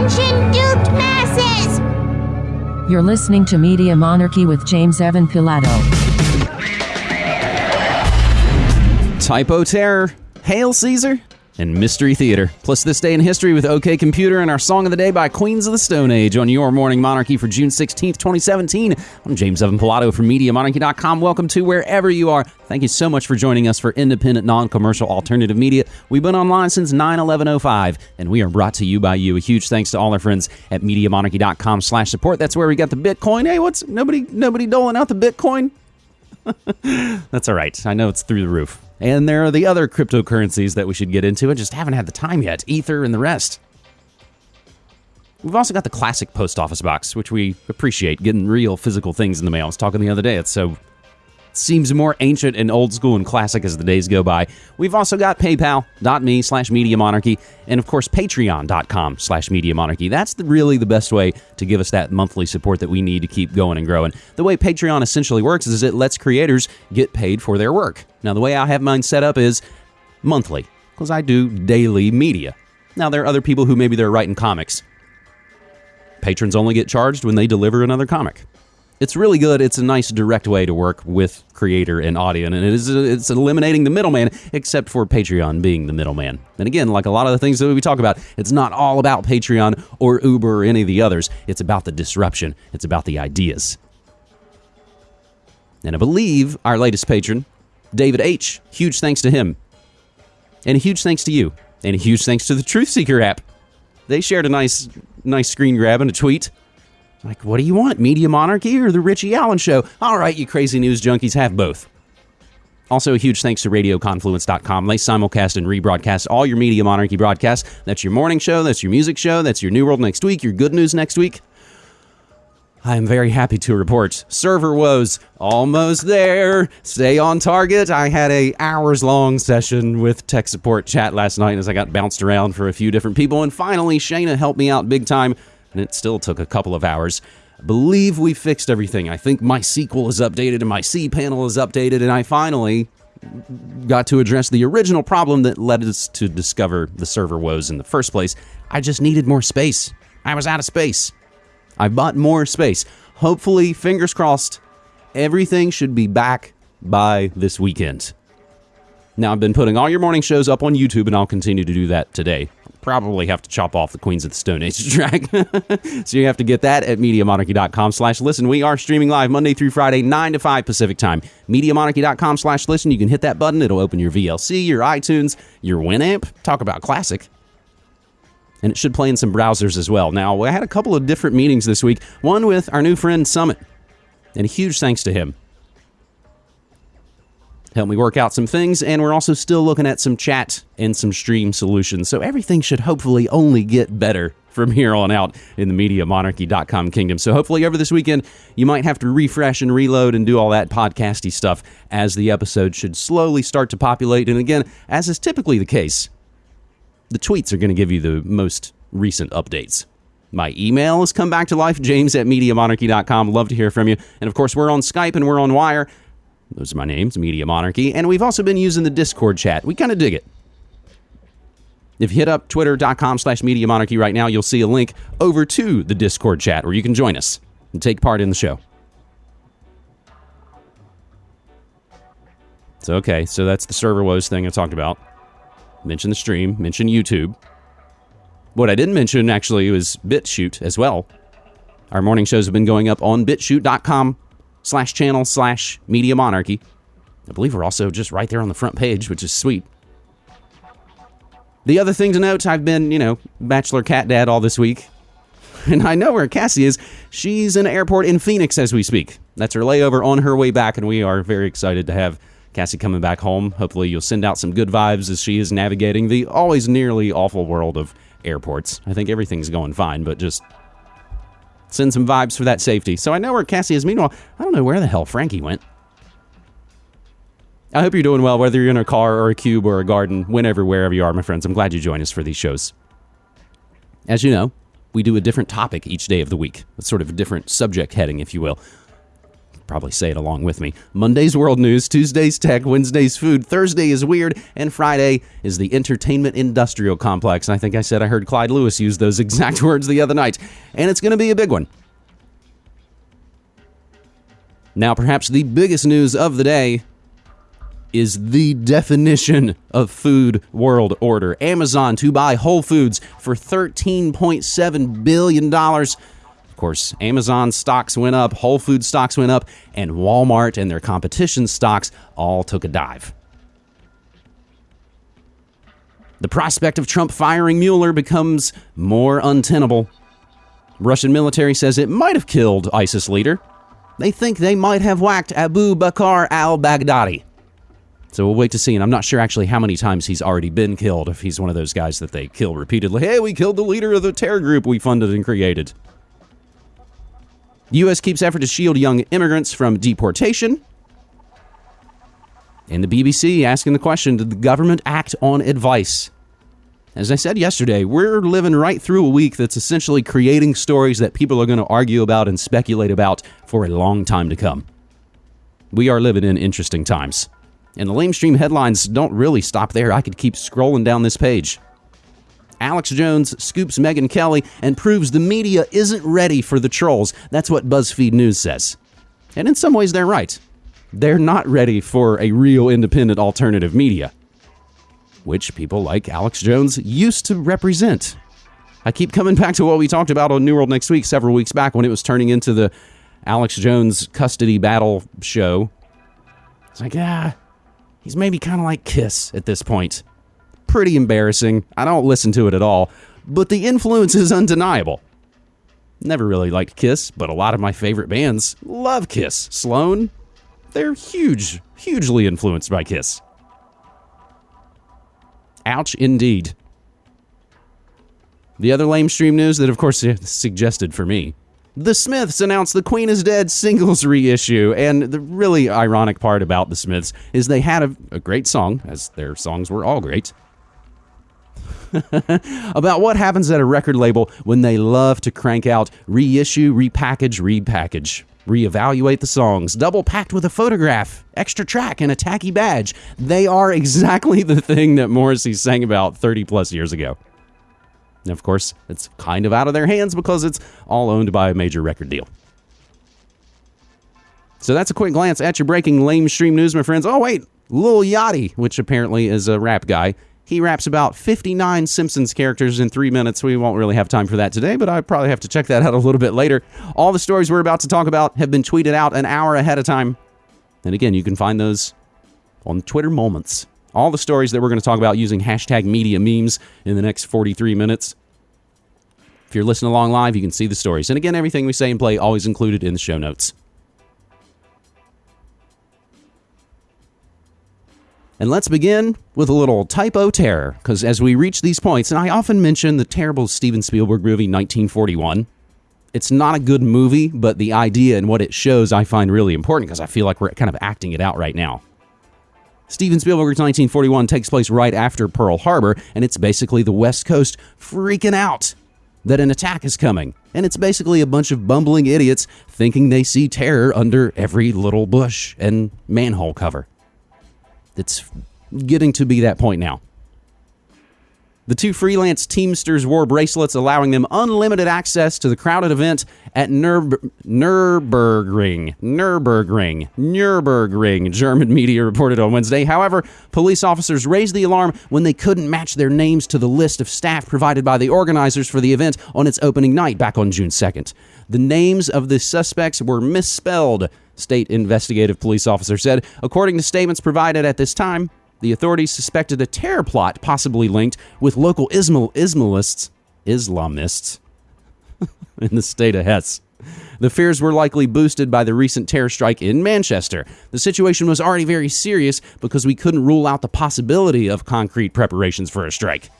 Attention, duped masses! You're listening to Media Monarchy with James Evan Pilato. Typo Terror, Hail Caesar, and Mystery Theater. Plus, this day in history with OK Computer and our song of the day by Queens of the Stone Age on your Morning Monarchy for June 16th, 2017. I'm James Evan Pilato from MediaMonarchy.com. Welcome to wherever you are. Thank you so much for joining us for independent, non commercial alternative media. We've been online since 9 11 05, and we are brought to you by you. A huge thanks to all our friends at MediaMonarchy.com slash support. That's where we got the Bitcoin. Hey, what's nobody nobody doling out the Bitcoin? That's all right. I know it's through the roof. And there are the other cryptocurrencies that we should get into. I just haven't had the time yet. Ether and the rest. We've also got the classic post office box, which we appreciate getting real physical things in the mail. I was talking the other day. It's so seems more ancient and old school and classic as the days go by. We've also got paypal.me slash media monarchy and of course patreon.com slash media monarchy. That's the, really the best way to give us that monthly support that we need to keep going and growing. The way Patreon essentially works is it lets creators get paid for their work. Now the way I have mine set up is monthly because I do daily media. Now there are other people who maybe they're writing comics. Patrons only get charged when they deliver another comic it's really good. It's a nice direct way to work with creator and audience, and it is it's eliminating the middleman, except for Patreon being the middleman. And again, like a lot of the things that we talk about, it's not all about Patreon or Uber or any of the others. It's about the disruption. It's about the ideas. And I believe our latest patron, David H. Huge thanks to him, and a huge thanks to you, and a huge thanks to the Truth Seeker app. They shared a nice nice screen grab and a tweet like, what do you want? Media Monarchy or the Richie Allen Show? All right, you crazy news junkies, have both. Also, a huge thanks to RadioConfluence.com. They simulcast and rebroadcast all your Media Monarchy broadcasts. That's your morning show, that's your music show, that's your New World next week, your good news next week. I am very happy to report server woes almost there. Stay on target. I had a hours long session with tech support chat last night as I got bounced around for a few different people, and finally Shayna helped me out big time and it still took a couple of hours. I believe we fixed everything. I think my MySQL is updated and my cPanel is updated, and I finally got to address the original problem that led us to discover the server woes in the first place. I just needed more space. I was out of space. I bought more space. Hopefully, fingers crossed, everything should be back by this weekend. Now, I've been putting all your morning shows up on YouTube, and I'll continue to do that today probably have to chop off the Queens of the Stone Age track. so you have to get that at MediaMonarchy.com slash listen. We are streaming live Monday through Friday, 9 to 5 Pacific time. MediaMonarchy.com slash listen. You can hit that button. It'll open your VLC, your iTunes, your Winamp. Talk about classic. And it should play in some browsers as well. Now, I had a couple of different meetings this week. One with our new friend Summit. And a huge thanks to him help me work out some things. And we're also still looking at some chat and some stream solutions. So everything should hopefully only get better from here on out in the MediaMonarchy.com kingdom. So hopefully over this weekend, you might have to refresh and reload and do all that podcasty stuff as the episode should slowly start to populate. And again, as is typically the case, the tweets are going to give you the most recent updates. My email has come back to life, james at MediaMonarchy.com. Love to hear from you. And of course, we're on Skype and we're on Wire. Those are my names, Media Monarchy. And we've also been using the Discord chat. We kind of dig it. If you hit up twitter.com slash media monarchy right now, you'll see a link over to the Discord chat where you can join us and take part in the show. So, okay, so that's the server woes thing I talked about. Mention the stream, mention YouTube. What I didn't mention actually was BitChute as well. Our morning shows have been going up on bitchute.com slash channel slash media monarchy. I believe we're also just right there on the front page, which is sweet. The other thing to note, I've been, you know, bachelor cat dad all this week. And I know where Cassie is. She's in an airport in Phoenix as we speak. That's her layover on her way back, and we are very excited to have Cassie coming back home. Hopefully, you'll send out some good vibes as she is navigating the always nearly awful world of airports. I think everything's going fine, but just Send some vibes for that safety. So I know where Cassie is. Meanwhile, I don't know where the hell Frankie went. I hope you're doing well, whether you're in a car or a cube or a garden, whenever, wherever you are, my friends. I'm glad you join us for these shows. As you know, we do a different topic each day of the week, a sort of different subject heading, if you will. Probably say it along with me. Monday's world news, Tuesday's tech, Wednesday's food, Thursday is weird, and Friday is the entertainment industrial complex. And I think I said I heard Clyde Lewis use those exact words the other night. And it's going to be a big one. Now, perhaps the biggest news of the day is the definition of food world order. Amazon to buy Whole Foods for $13.7 billion. Course, Amazon stocks went up, Whole Food stocks went up, and Walmart and their competition stocks all took a dive. The prospect of Trump firing Mueller becomes more untenable. Russian military says it might have killed ISIS leader. They think they might have whacked Abu Bakr al Baghdadi. So we'll wait to see. And I'm not sure actually how many times he's already been killed, if he's one of those guys that they kill repeatedly. Hey, we killed the leader of the terror group we funded and created. U.S. keeps effort to shield young immigrants from deportation. And the BBC asking the question Did the government act on advice? As I said yesterday, we're living right through a week that's essentially creating stories that people are going to argue about and speculate about for a long time to come. We are living in interesting times. And the lamestream headlines don't really stop there. I could keep scrolling down this page. Alex Jones scoops Megyn Kelly and proves the media isn't ready for the trolls. That's what BuzzFeed News says. And in some ways, they're right. They're not ready for a real independent alternative media, which people like Alex Jones used to represent. I keep coming back to what we talked about on New World Next Week several weeks back when it was turning into the Alex Jones custody battle show. It's like, ah, he's maybe kind of like Kiss at this point pretty embarrassing. I don't listen to it at all, but the influence is undeniable. Never really liked Kiss, but a lot of my favorite bands love Kiss. Sloan, they're huge, hugely influenced by Kiss. Ouch, indeed. The other lamestream news that, of course, suggested for me. The Smiths announced The Queen is Dead singles reissue, and the really ironic part about The Smiths is they had a, a great song, as their songs were all great, about what happens at a record label when they love to crank out reissue, repackage, repackage, reevaluate the songs, double packed with a photograph, extra track, and a tacky badge. They are exactly the thing that Morrissey sang about 30 plus years ago. And of course, it's kind of out of their hands because it's all owned by a major record deal. So that's a quick glance at your breaking lamestream news, my friends. Oh, wait, Lil Yachty, which apparently is a rap guy, he raps about 59 Simpsons characters in three minutes. We won't really have time for that today, but I probably have to check that out a little bit later. All the stories we're about to talk about have been tweeted out an hour ahead of time. And again, you can find those on Twitter Moments. All the stories that we're going to talk about using hashtag media memes in the next 43 minutes. If you're listening along live, you can see the stories. And again, everything we say and play always included in the show notes. And let's begin with a little typo terror, because as we reach these points, and I often mention the terrible Steven Spielberg movie 1941. It's not a good movie, but the idea and what it shows I find really important because I feel like we're kind of acting it out right now. Steven Spielberg's 1941 takes place right after Pearl Harbor, and it's basically the West Coast freaking out that an attack is coming. And it's basically a bunch of bumbling idiots thinking they see terror under every little bush and manhole cover. It's getting to be that point now. The two freelance Teamsters wore bracelets, allowing them unlimited access to the crowded event at Nürb- Nürburgring. Nürburgring. Nürburgring, German media reported on Wednesday. However, police officers raised the alarm when they couldn't match their names to the list of staff provided by the organizers for the event on its opening night back on June 2nd. The names of the suspects were misspelled, state investigative police officer said. According to statements provided at this time, the authorities suspected a terror plot possibly linked with local Ismail- Islamists, Islamists in the state of Hesse. The fears were likely boosted by the recent terror strike in Manchester. The situation was already very serious because we couldn't rule out the possibility of concrete preparations for a strike.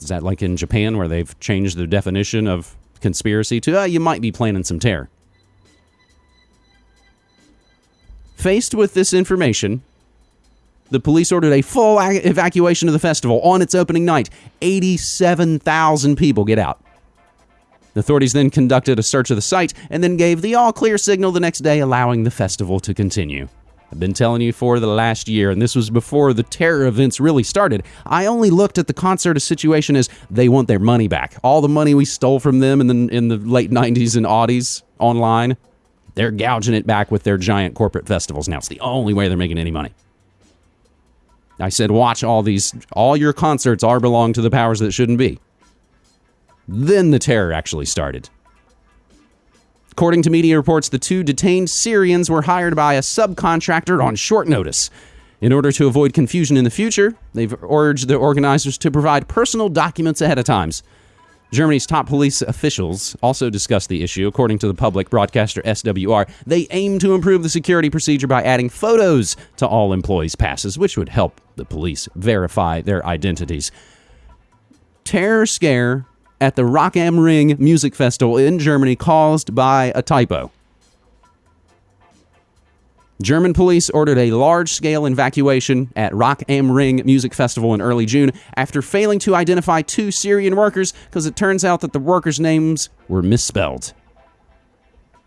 Is that like in Japan where they've changed the definition of conspiracy to, uh, you might be planning some terror? Faced with this information, the police ordered a full evacuation of the festival on its opening night. 87,000 people get out. The authorities then conducted a search of the site and then gave the all clear signal the next day, allowing the festival to continue. I've been telling you for the last year, and this was before the terror events really started. I only looked at the concert situation as they want their money back. All the money we stole from them in the, in the late 90s and Audis online, they're gouging it back with their giant corporate festivals now. It's the only way they're making any money. I said, watch all these, all your concerts are belong to the powers that shouldn't be. Then the terror actually started. According to media reports, the two detained Syrians were hired by a subcontractor on short notice. In order to avoid confusion in the future, they've urged the organizers to provide personal documents ahead of times. Germany's top police officials also discussed the issue. According to the public broadcaster SWR, they aim to improve the security procedure by adding photos to all employees' passes, which would help the police verify their identities. Terror scare at the Rock am Ring Music Festival in Germany caused by a typo. German police ordered a large scale evacuation at Rock am Ring Music Festival in early June after failing to identify two Syrian workers because it turns out that the workers' names were misspelled.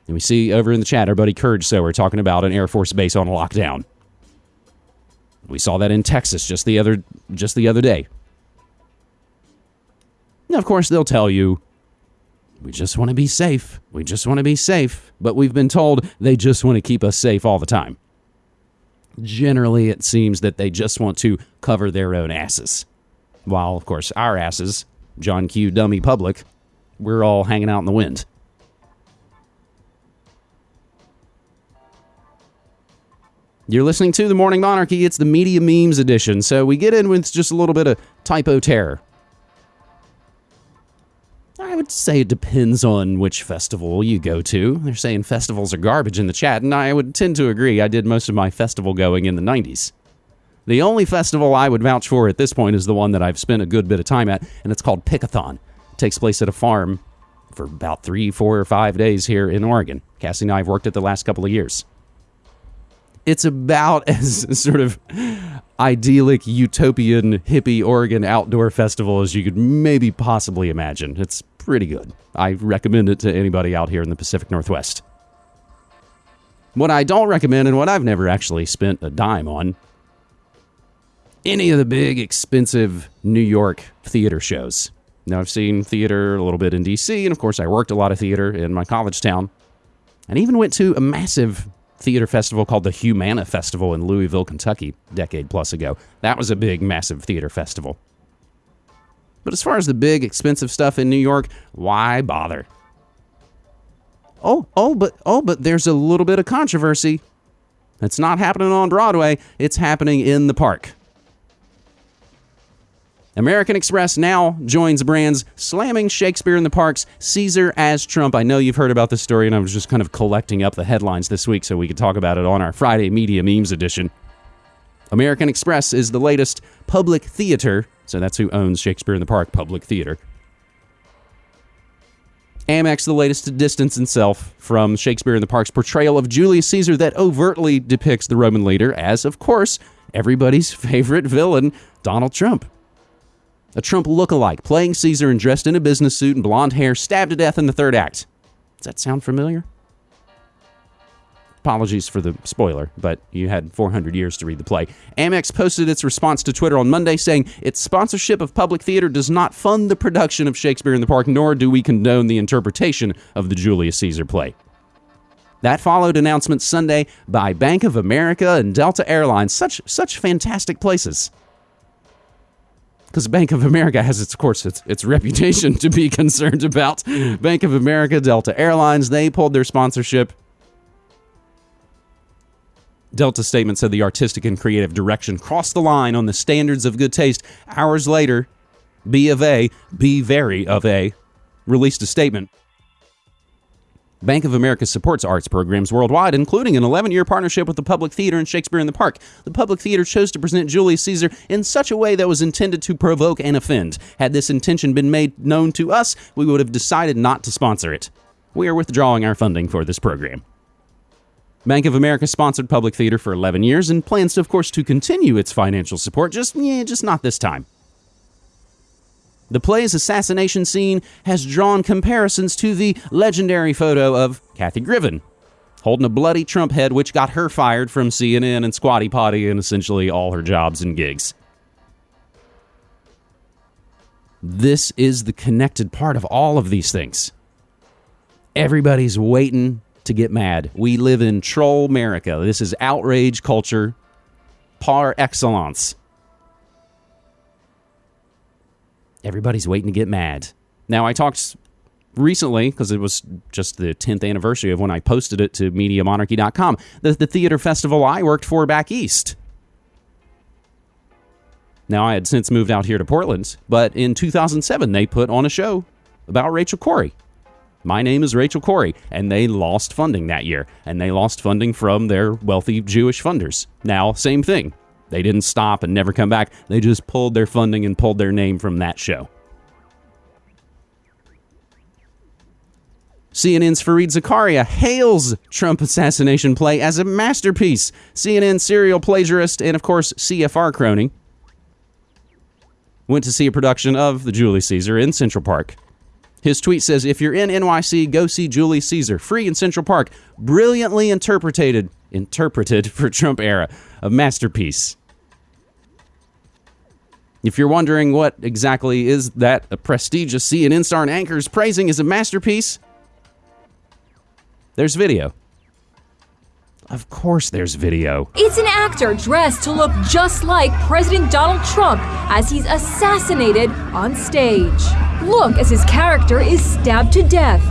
And we see over in the chat our buddy Courage so we're talking about an Air Force base on lockdown. We saw that in Texas just the other just the other day. Now, of course, they'll tell you, we just want to be safe. We just want to be safe. But we've been told they just want to keep us safe all the time. Generally, it seems that they just want to cover their own asses. While, of course, our asses, John Q. Dummy Public, we're all hanging out in the wind. You're listening to The Morning Monarchy. It's the Media Memes edition. So we get in with just a little bit of typo terror. I would say it depends on which festival you go to. They're saying festivals are garbage in the chat, and I would tend to agree. I did most of my festival going in the 90s. The only festival I would vouch for at this point is the one that I've spent a good bit of time at, and it's called Pickathon. It takes place at a farm for about three, four, or five days here in Oregon. Cassie and I have worked it the last couple of years. It's about as sort of idyllic, utopian, hippie Oregon outdoor festival as you could maybe possibly imagine. It's pretty good. I recommend it to anybody out here in the Pacific Northwest. What I don't recommend, and what I've never actually spent a dime on, any of the big, expensive New York theater shows. Now, I've seen theater a little bit in DC, and of course, I worked a lot of theater in my college town, and even went to a massive theater festival called the Humana Festival in Louisville, Kentucky, decade plus ago. That was a big, massive theater festival. But as far as the big, expensive stuff in New York, why bother? Oh, oh, but oh, but there's a little bit of controversy. It's not happening on Broadway, it's happening in the park. American Express now joins brands slamming Shakespeare in the Parks, Caesar as Trump. I know you've heard about this story, and I was just kind of collecting up the headlines this week so we could talk about it on our Friday Media Memes edition. American Express is the latest public theater, so that's who owns Shakespeare in the Park Public Theater. Amex, the latest to distance itself from Shakespeare in the Park's portrayal of Julius Caesar that overtly depicts the Roman leader as, of course, everybody's favorite villain, Donald Trump. A Trump look-alike, playing Caesar and dressed in a business suit and blonde hair, stabbed to death in the third act. Does that sound familiar? Apologies for the spoiler, but you had 400 years to read the play. Amex posted its response to Twitter on Monday saying its sponsorship of public theater does not fund the production of Shakespeare in the Park, nor do we condone the interpretation of the Julius Caesar play. That followed announcements Sunday by Bank of America and Delta Airlines, such such fantastic places. Because Bank of America has, its, of course, its, its reputation to be concerned about. Bank of America, Delta Airlines, they pulled their sponsorship Delta statement said the artistic and creative direction crossed the line on the standards of good taste. Hours later, B of A, B very of A, released a statement. Bank of America supports arts programs worldwide, including an 11 year partnership with the Public Theater and Shakespeare in the Park. The Public Theater chose to present Julius Caesar in such a way that was intended to provoke and offend. Had this intention been made known to us, we would have decided not to sponsor it. We are withdrawing our funding for this program. Bank of America sponsored public theater for 11 years and plans, of course, to continue its financial support, just, yeah, just not this time. The play's assassination scene has drawn comparisons to the legendary photo of Kathy Griffin holding a bloody Trump head, which got her fired from CNN and Squatty Potty and essentially all her jobs and gigs. This is the connected part of all of these things. Everybody's waiting to get mad. We live in troll America. This is outrage culture par excellence. Everybody's waiting to get mad. Now, I talked recently, because it was just the 10th anniversary of when I posted it to MediaMonarchy.com, the, the theater festival I worked for back east. Now, I had since moved out here to Portland, but in 2007, they put on a show about Rachel Corrie. My name is Rachel Corrie, and they lost funding that year, and they lost funding from their wealthy Jewish funders. Now, same thing. They didn't stop and never come back. They just pulled their funding and pulled their name from that show. CNN's Fareed Zakaria hails Trump assassination play as a masterpiece. CNN serial plagiarist and, of course, CFR crony went to see a production of The Julius Caesar in Central Park. His tweet says, If you're in NYC, go see Julius Caesar, free in Central Park. Brilliantly interpreted, interpreted for Trump era. A masterpiece. If you're wondering what exactly is that a prestigious CNN star and anchors praising as a masterpiece, there's video. Of course, there's video. It's an actor dressed to look just like President Donald Trump as he's assassinated on stage. Look as his character is stabbed to death.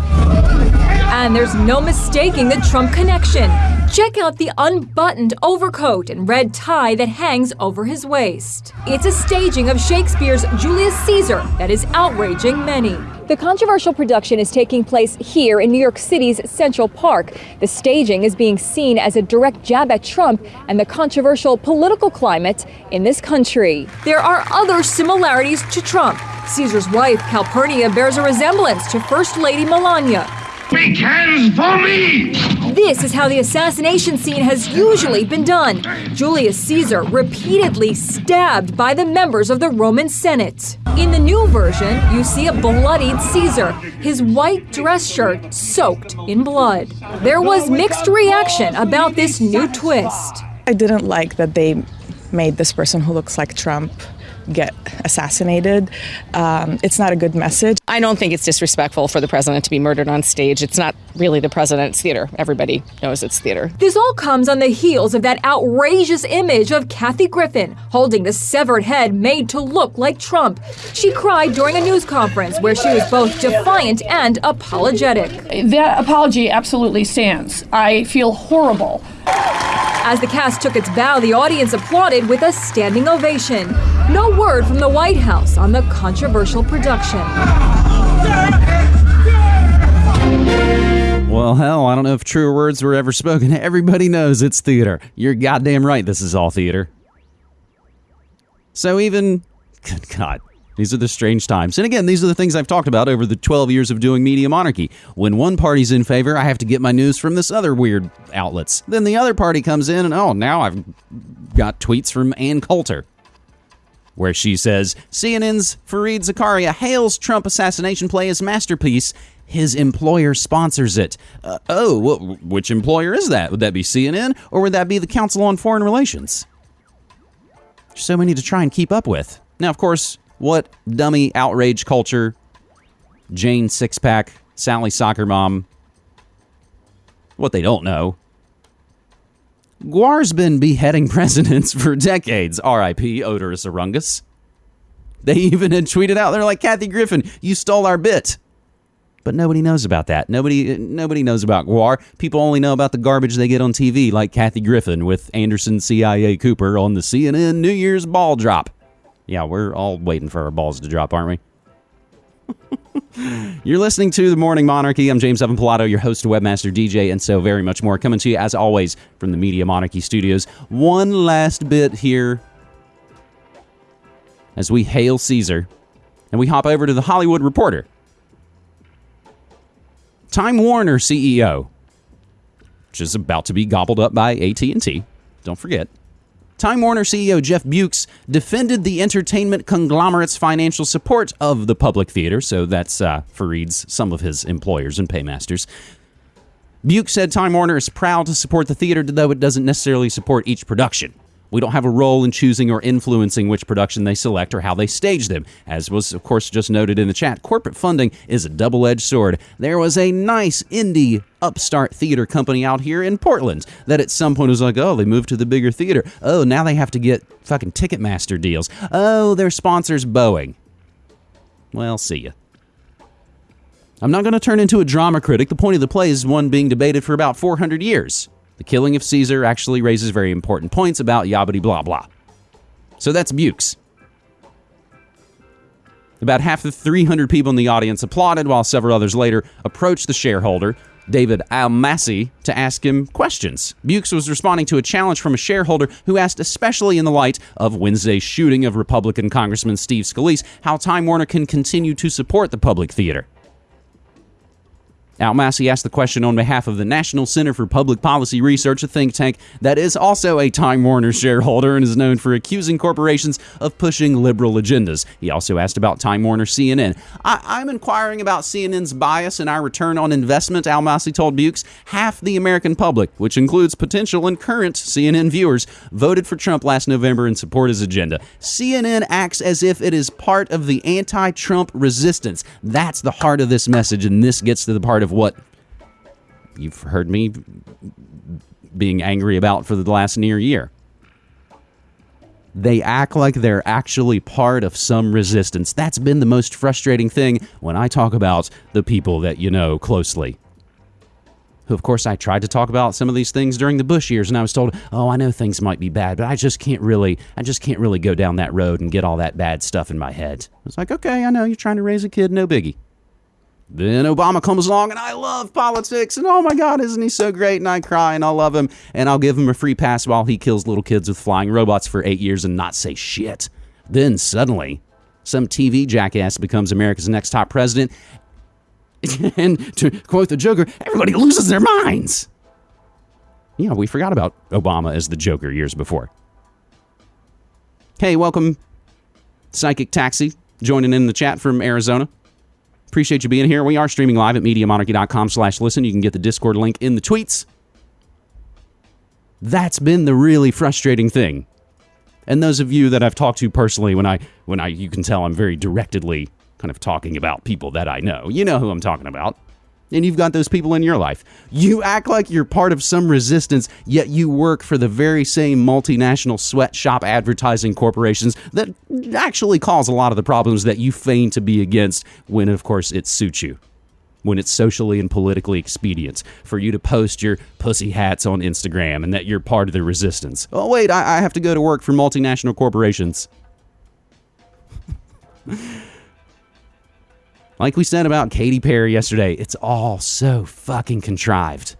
And there's no mistaking the Trump connection. Check out the unbuttoned overcoat and red tie that hangs over his waist. It's a staging of Shakespeare's Julius Caesar that is outraging many. The controversial production is taking place here in New York City's Central Park. The staging is being seen as a direct jab at Trump and the controversial political climate in this country. There are other similarities to Trump. Caesar's wife, Calpurnia, bears a resemblance to First Lady Melania. Big hands for me! This is how the assassination scene has usually been done. Julius Caesar repeatedly stabbed by the members of the Roman Senate. In the new version, you see a bloodied Caesar, his white dress shirt soaked in blood. There was mixed reaction about this new twist. I didn't like that they made this person who looks like Trump get assassinated. Um, it's not a good message. I don't think it's disrespectful for the president to be murdered on stage. It's not really the president's theater. Everybody knows it's theater. This all comes on the heels of that outrageous image of Kathy Griffin holding the severed head made to look like Trump. She cried during a news conference where she was both defiant and apologetic. That apology absolutely stands. I feel horrible. As the cast took its bow, the audience applauded with a standing ovation. No word from the White House on the controversial production. Well, hell, I don't know if truer words were ever spoken. Everybody knows it's theater. You're goddamn right, this is all theater. So, even. Good God. These are the strange times. And again, these are the things I've talked about over the 12 years of doing Media Monarchy. When one party's in favor, I have to get my news from this other weird outlets. Then the other party comes in, and oh, now I've got tweets from Ann Coulter where she says CNN's Fareed Zakaria hails Trump assassination play as masterpiece. His employer sponsors it. Uh, oh, wh- which employer is that? Would that be CNN or would that be the Council on Foreign Relations? There's so many to try and keep up with. Now, of course, what dummy outrage culture? Jane Sixpack, Sally Soccer Mom. What they don't know. GWAR's been beheading presidents for decades. R.I.P. Oderus Urungus. They even had tweeted out, they're like, Kathy Griffin, you stole our bit. But nobody knows about that. Nobody nobody knows about GWAR. People only know about the garbage they get on TV, like Kathy Griffin with Anderson CIA Cooper on the CNN New Year's ball drop. Yeah, we're all waiting for our balls to drop, aren't we? You're listening to The Morning Monarchy. I'm James Evan Pilato, your host, webmaster, DJ, and so very much more. Coming to you, as always, from the Media Monarchy studios. One last bit here as we hail Caesar and we hop over to the Hollywood Reporter. Time Warner CEO, which is about to be gobbled up by AT&T. Don't forget. Time Warner CEO Jeff Bewkes defended the entertainment conglomerate's financial support of the public theater. So that's uh, Fareed's some of his employers and paymasters. Buke said Time Warner is proud to support the theater, though it doesn't necessarily support each production. We don't have a role in choosing or influencing which production they select or how they stage them. As was, of course, just noted in the chat, corporate funding is a double edged sword. There was a nice indie upstart theater company out here in Portland that at some point was like, oh, they moved to the bigger theater. Oh, now they have to get fucking Ticketmaster deals. Oh, their sponsor's Boeing. Well, see ya. I'm not going to turn into a drama critic. The point of the play is one being debated for about 400 years. The killing of Caesar actually raises very important points about yabbity blah blah. So that's Bewkes. About half the 300 people in the audience applauded, while several others later approached the shareholder, David Almasi, to ask him questions. Bewkes was responding to a challenge from a shareholder who asked, especially in the light of Wednesday's shooting of Republican Congressman Steve Scalise, how Time Warner can continue to support the public theater. Almasi asked the question on behalf of the National Center for Public Policy Research, a think tank that is also a Time Warner shareholder and is known for accusing corporations of pushing liberal agendas. He also asked about Time Warner CNN. I- am inquiring about CNN's bias and our return on investment, Almasi told Bewkes. Half the American public, which includes potential and current CNN viewers, voted for Trump last November and support his agenda. CNN acts as if it is part of the anti Trump resistance. That's the heart of this message, and this gets to the part of of what you've heard me being angry about for the last near year. They act like they're actually part of some resistance. That's been the most frustrating thing when I talk about the people that you know closely. Who, of course, I tried to talk about some of these things during the Bush years, and I was told, "Oh, I know things might be bad, but I just can't really, I just can't really go down that road and get all that bad stuff in my head." I was like, "Okay, I know you're trying to raise a kid, no biggie." Then Obama comes along and I love politics and oh my God, isn't he so great? And I cry and I love him and I'll give him a free pass while he kills little kids with flying robots for eight years and not say shit. Then suddenly, some TV jackass becomes America's next top president. and to quote the Joker, everybody loses their minds. Yeah, we forgot about Obama as the Joker years before. Hey, welcome, Psychic Taxi, joining in the chat from Arizona. Appreciate you being here. We are streaming live at MediaMonarchy.com slash listen. You can get the Discord link in the tweets. That's been the really frustrating thing. And those of you that I've talked to personally, when I when I you can tell I'm very directedly kind of talking about people that I know. You know who I'm talking about and you've got those people in your life. You act like you're part of some resistance, yet you work for the very same multinational sweatshop advertising corporations that actually cause a lot of the problems that you feign to be against when, of course, it suits you. When it's socially and politically expedient for you to post your pussy hats on Instagram and that you're part of the resistance. Oh, wait, I, I have to go to work for multinational corporations. Like we said about Katy Perry yesterday, it's all so fucking contrived.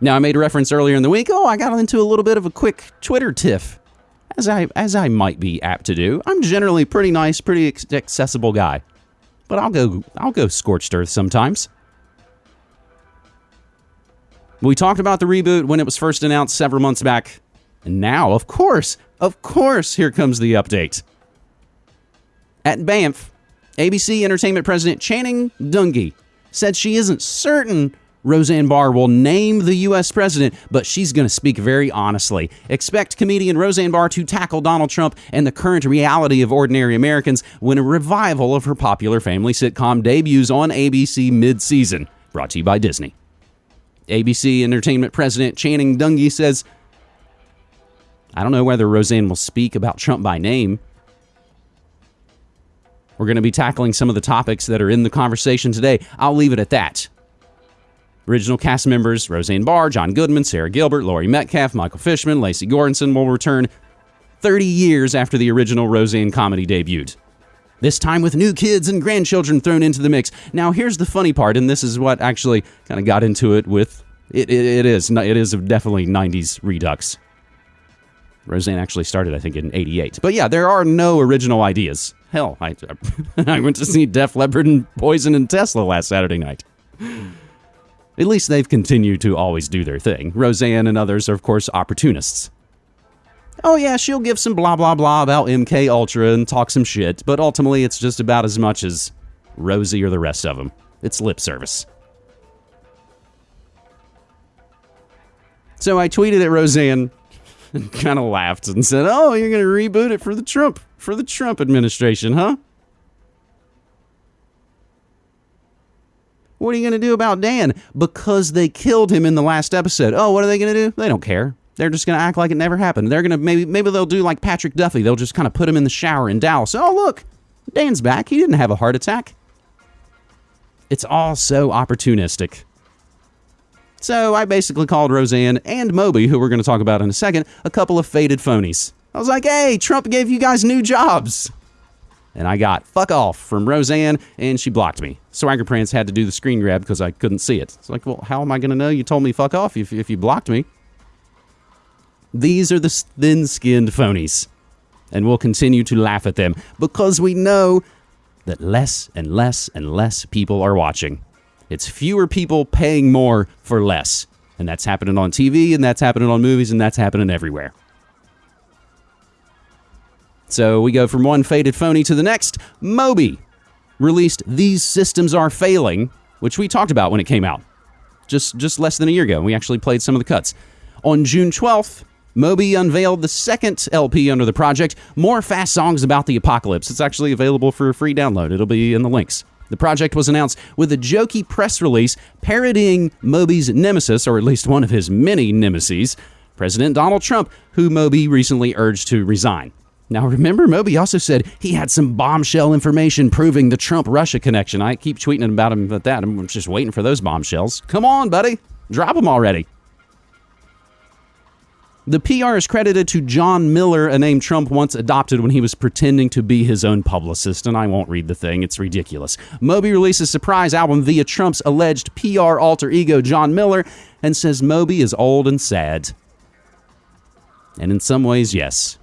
Now, I made a reference earlier in the week. Oh, I got into a little bit of a quick Twitter tiff, as I as I might be apt to do. I'm generally pretty nice, pretty accessible guy, but I'll go I'll go scorched earth sometimes. We talked about the reboot when it was first announced several months back, and now, of course, of course, here comes the update. At Banff, ABC Entertainment President Channing Dungey said she isn't certain Roseanne Barr will name the U.S. president, but she's going to speak very honestly. Expect comedian Roseanne Barr to tackle Donald Trump and the current reality of ordinary Americans when a revival of her popular family sitcom debuts on ABC mid season. Brought to you by Disney. ABC Entertainment President Channing Dungey says, I don't know whether Roseanne will speak about Trump by name, we're going to be tackling some of the topics that are in the conversation today. I'll leave it at that. Original cast members Roseanne Barr, John Goodman, Sara Gilbert, Laurie Metcalf, Michael Fishman, Lecy Goranson will return 30 years after the original Roseanne comedy debuted. This time with new kids and grandchildren thrown into the mix. Now, here's the funny part, and this is what actually kind of got into it with it, it, it is it is definitely 90s redux. Roseanne actually started, I think, in 88. But yeah, there are no original ideas. Hell, I, I went to see Def Leppard and Poison and Tesla last Saturday night. At least they've continued to always do their thing. Roseanne and others are, of course, opportunists. Oh yeah, she'll give some blah blah blah about MK Ultra and talk some shit, but ultimately it's just about as much as Rosie or the rest of them. It's lip service. So I tweeted at Roseanne and kind of laughed and said, "Oh, you're going to reboot it for the Trump for the Trump administration, huh?" What are you going to do about Dan? Because they killed him in the last episode. Oh, what are they going to do? They don't care. They're just going to act like it never happened. They're going to maybe maybe they'll do like Patrick Duffy. They'll just kind of put him in the shower in Dallas. Oh, look. Dan's back. He didn't have a heart attack. It's all so opportunistic. So I basically called Roseanne and Moby, who we're going to talk about in a second, a couple of faded phonies. I was like, hey, Trump gave you guys new jobs. And I got fuck off from Roseanne, and she blocked me. Swagger Prance had to do the screen grab because I couldn't see it. It's like, well, how am I going to know you told me fuck off if, if you blocked me? These are the thin skinned phonies. And we'll continue to laugh at them because we know that less and less and less people are watching. It's fewer people paying more for less. And that's happening on TV, and that's happening on movies, and that's happening everywhere. So we go from one faded phony to the next. Moby released These Systems Are Failing, which we talked about when it came out. Just just less than a year ago. We actually played some of the cuts. On June 12th, Moby unveiled the second LP under the project, More Fast Songs About the Apocalypse. It's actually available for a free download. It'll be in the links. The project was announced with a jokey press release parodying Moby's nemesis, or at least one of his many nemesis, President Donald Trump, who Moby recently urged to resign. Now, remember, Moby also said he had some bombshell information proving the Trump Russia connection. I keep tweeting about him about that. I'm just waiting for those bombshells. Come on, buddy. Drop them already. The PR is credited to John Miller, a name Trump once adopted when he was pretending to be his own publicist, and I won't read the thing, it's ridiculous. Moby releases surprise album via Trump's alleged PR alter ego, John Miller, and says Moby is old and sad. And in some ways, yes.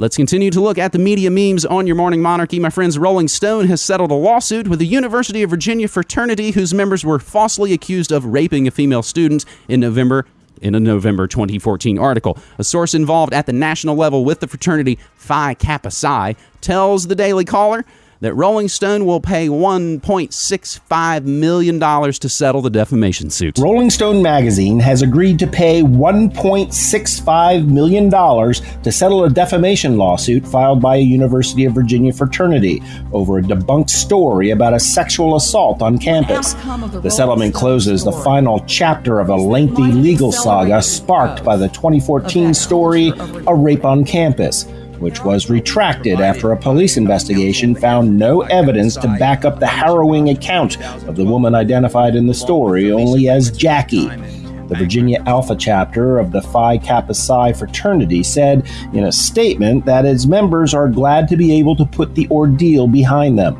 Let's continue to look at the media memes on your morning monarchy. My friends, Rolling Stone has settled a lawsuit with the University of Virginia fraternity whose members were falsely accused of raping a female student in November in a November 2014 article. A source involved at the national level with the fraternity Phi Kappa Psi tells the Daily Caller that Rolling Stone will pay $1.65 million to settle the defamation suit. Rolling Stone magazine has agreed to pay $1.65 million to settle a defamation lawsuit filed by a University of Virginia fraternity over a debunked story about a sexual assault on campus. The settlement closes the final chapter of a lengthy legal saga sparked by the 2014 story, A Rape on Campus which was retracted after a police investigation found no evidence to back up the harrowing account of the woman identified in the story only as Jackie. The Virginia Alpha chapter of the Phi Kappa Psi fraternity said in a statement that its members are glad to be able to put the ordeal behind them.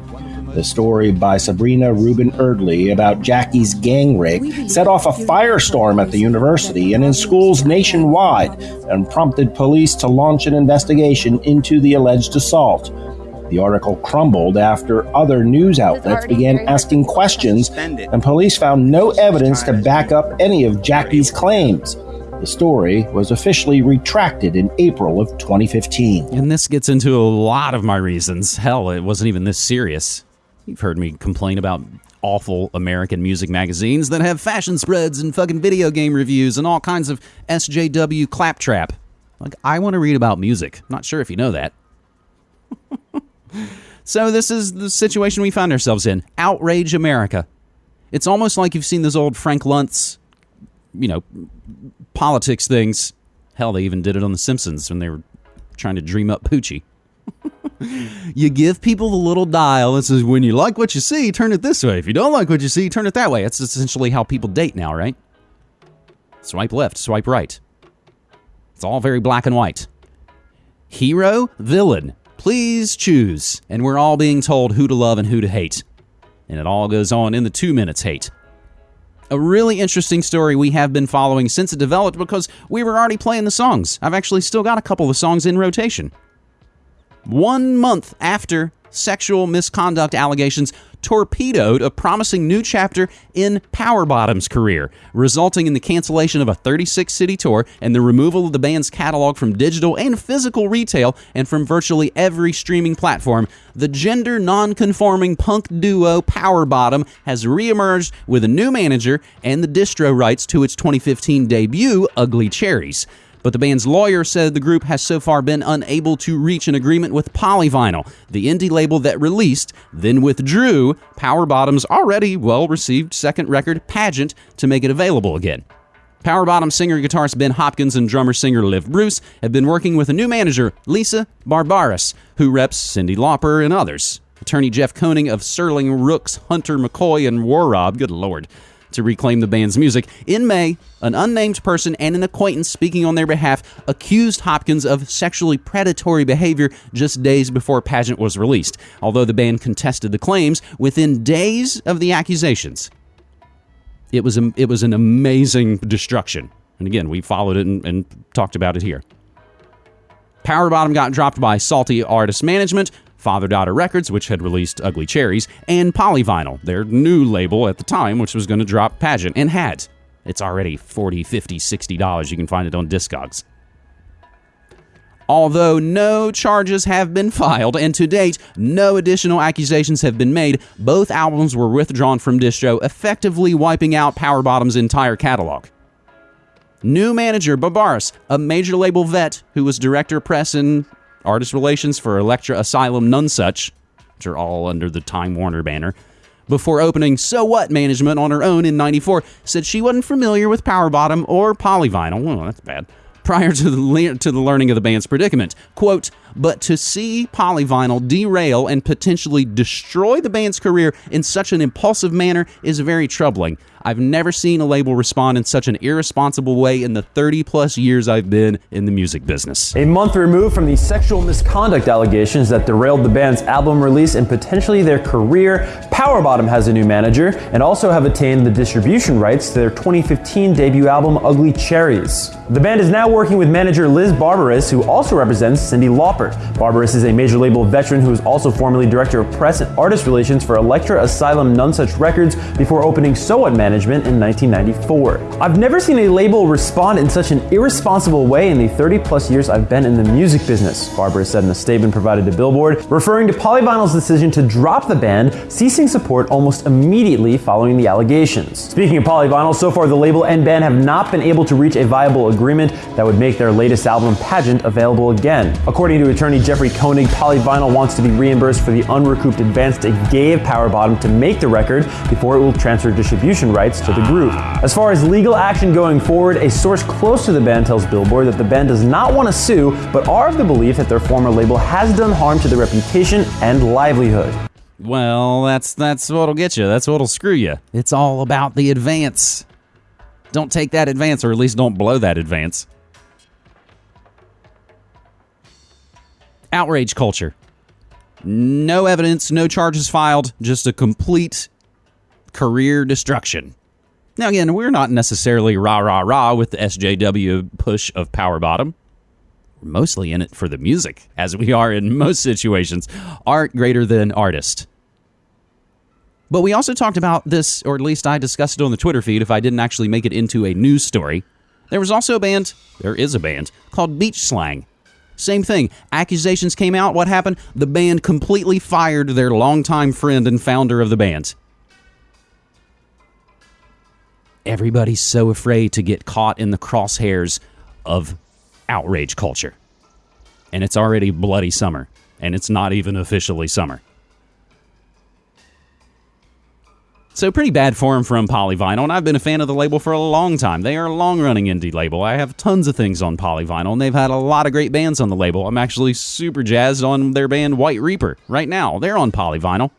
The story by Sabrina Rubin Erdely about Jackie's gang rape set off a firestorm at the university and in schools nationwide and prompted police to launch an investigation into the alleged assault. The article crumbled after other news outlets began asking questions, and police found no evidence to back up any of Jackie's claims. The story was officially retracted in April of 2015. And this gets into a lot of my reasons. Hell, it wasn't even this serious. You've heard me complain about awful American music magazines that have fashion spreads and fucking video game reviews and all kinds of SJW claptrap. Like, I want to read about music. Not sure if you know that. so, this is the situation we find ourselves in Outrage America. It's almost like you've seen those old Frank Luntz, you know, politics things. Hell, they even did it on The Simpsons when they were trying to dream up Poochie you give people the little dial and says, when you like what you see, turn it this way. If you don't like what you see, turn it that way. That's essentially how people date now, right? Swipe left, swipe right. It's all very black and white. Hero, villain, please choose. And we're all being told who to love and who to hate. And it all goes on in the two minutes hate. A really interesting story we have been following since it developed because we were already playing the songs. I've actually still got a couple of songs in rotation one month after sexual misconduct allegations torpedoed a promising new chapter in PWR BTTM's career, resulting in the cancellation of a 36 city tour and the removal of the band's catalog from digital and physical retail and from virtually every streaming platform. The gender non-conforming punk duo PWR BTTM has reemerged with a new manager and the distro rights to its 2015 debut, Ugly Cherries. But the band's lawyer said the group has so far been unable to reach an agreement with Polyvinyl, the indie label that released, then withdrew PWR BTTM's already well received second record, Pageant, to make it available again. PWR BTTM singer guitarist Ben Hopkins and drummer singer Liv Bruce have been working with a new manager, Lisa Barbaris, who reps Cyndi Lauper and others. Attorney Jeff Koenig of Serling, Rooks, Hunter McKoy, and Worob, good lord, to reclaim the band's music. In May, an unnamed person and an acquaintance speaking on their behalf accused Hopkins of sexually predatory behavior just days before Pageant was released, although the band contested the claims within days of the accusations. It was, a, it was an amazing destruction. And again, we followed it and, and talked about it here. PWR BTTM got dropped by Salty Artist Management, Father Daughter Records, which had released Ugly Cherries, and Polyvinyl, their new label at the time, which was going to drop Pageant, and had. It's already 40 50 $60. You can find it on Discogs. Although no charges have been filed, and to date, no additional accusations have been made, both albums were withdrawn from distro, effectively wiping out PWR BTTM's entire catalog. New manager Barbaris, a major label vet who was director press and artist relations for Elektra Asylum Nonesuch, which are all under the Time Warner banner, before opening So What Management on her own in 94, said she wasn't familiar with PWR BTTM or Polyvinyl. Well, that's bad. Prior to the, le- to the learning of the band's predicament. Quote, but to see Polyvinyl derail and potentially destroy the band's career in such an impulsive manner is very troubling. I've never seen a label respond in such an irresponsible way in the 30 plus years I've been in the music business. A month removed from the sexual misconduct allegations that derailed the band's album release and potentially their career, PWR BTTM has a new manager and also have attained the distribution rights to their 2015 debut album Ugly Cherries. The band is now working with manager Liz Barbaris, who also represents Cyndi Lauper. Barbaris is a major label veteran who is also formerly director of press and artist relations for Elektra Asylum Nonesuch Records before opening So What Management in 1994. I've never seen a label respond in such an irresponsible way in the 30 plus years I've been in the music business, Barbara said in a statement provided to Billboard, referring to Polyvinyl's decision to drop the band, ceasing support almost immediately following the allegations. Speaking of Polyvinyl, so far the label and band have not been able to reach a viable agreement that would make their latest album, Pageant, available again. According to attorney Jeffrey Koenig, Polyvinyl wants to be reimbursed for the unrecouped advance it gave PWR BTTM to make the record before it will transfer distribution rights to the group. As far as legal action going forward, a source close to the band tells Billboard that the band does not want to sue, but are of the belief that their former label has done harm to their reputation and livelihood. Well, that's that's what'll get you. That's what'll screw you. It's all about the advance. Don't take that advance, or at least don't blow that advance. Outrage culture. No evidence, no charges filed, just a complete career destruction. Now, again, we're not necessarily rah rah rah with the SJW push of PWR BTTM. We're mostly in it for the music, as we are in most situations. Art greater than artist. But we also talked about this, or at least I discussed it on the Twitter feed if I didn't actually make it into a news story. There was also a band, there is a band, called Beach Slang. Same thing. Accusations came out. What happened? The band completely fired their longtime friend and founder of the band. Everybody's so afraid to get caught in the crosshairs of outrage culture. And it's already bloody summer, and it's not even officially summer. So pretty bad form from Polyvinyl, and I've been a fan of the label for a long time. They are a long-running indie label. I have tons of things on Polyvinyl, and they've had a lot of great bands on the label. I'm actually super jazzed on their band White Reaper right now. They're on Polyvinyl.